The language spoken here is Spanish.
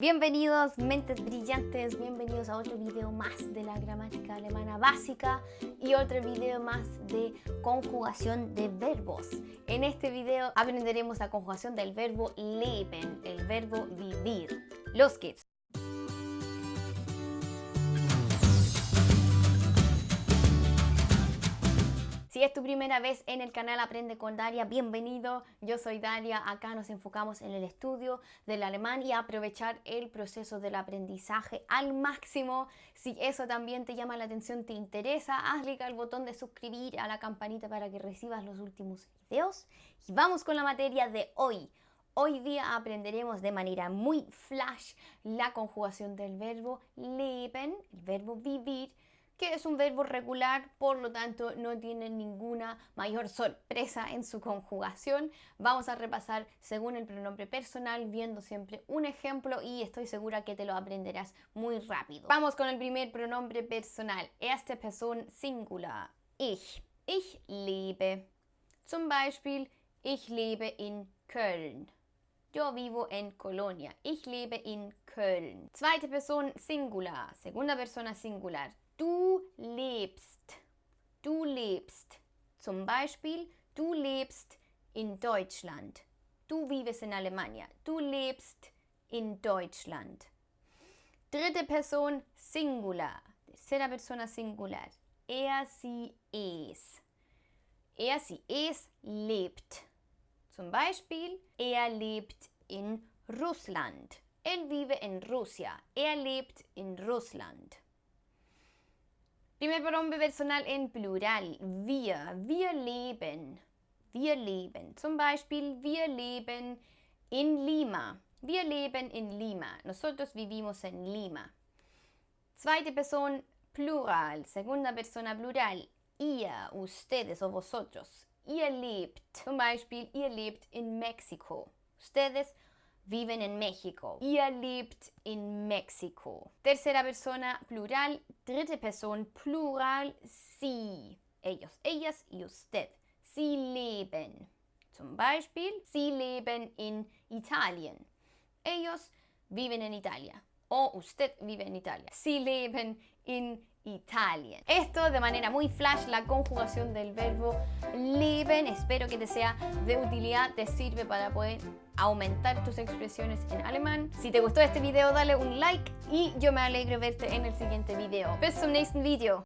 Bienvenidos mentes brillantes, bienvenidos a otro video más de la gramática alemana básica y otro video más de conjugación de verbos. En este video aprenderemos la conjugación del verbo leben, el verbo vivir. Los geht's! Si es tu primera vez en el canal Aprende con Daria, bienvenido. Yo soy Daria. Acá nos enfocamos en el estudio del alemán y aprovechar el proceso del aprendizaje al máximo. Si eso también te llama la atención, te interesa, haz clic al botón de suscribir a la campanita para que recibas los últimos videos. Y vamos con la materia de hoy. Hoy día aprenderemos de manera muy flash la conjugación del verbo leben, el verbo vivir, que es un verbo regular, por lo tanto no tiene ninguna mayor sorpresa en su conjugación. Vamos a repasar según el pronombre personal, viendo siempre un ejemplo y estoy segura que te lo aprenderás muy rápido. Vamos con el primer pronombre personal, erste Person Singular, ich. Ich lebe. Zum Beispiel, ich lebe in Köln. Yo vivo en Colonia. Ich lebe in Köln. Zweite Person Singular, segunda persona singular. Du lebst. Du lebst. Zum Beispiel, du lebst in Deutschland. Du vives en Alemania. Du lebst in Deutschland. Dritte Person Singular. Tercera persona singular. Er, sie, es. Er, sie, es lebt. Zum Beispiel, er lebt in Russland. Él vive en Rusia. Er lebt in Russland. Primer pronombre personal en plural. Wir. Wir leben. Wir leben. Zum Beispiel, wir leben in Lima. Wir leben in Lima. Nosotros vivimos en Lima. Zweite Person plural. Segunda persona plural. Ihr, ustedes o vosotros. Ihr lebt. Zum Beispiel, ihr lebt in México. Ustedes viven en México. Ihr lebt in México. Tercera persona plural, dritte Person plural, sie. Ellos, ellas y usted. Sie leben. Zum Beispiel, sie leben in Italien. Ellos viven en Italia. O usted vive en Italia. Sie leben in Italien. Esto de manera muy flash, la conjugación del verbo leben. Espero que te sea de utilidad, te sirve para poder aumentar tus expresiones en alemán. Si te gustó este video, dale un like y yo me alegro verte en el siguiente video. Bis zum nächsten Video.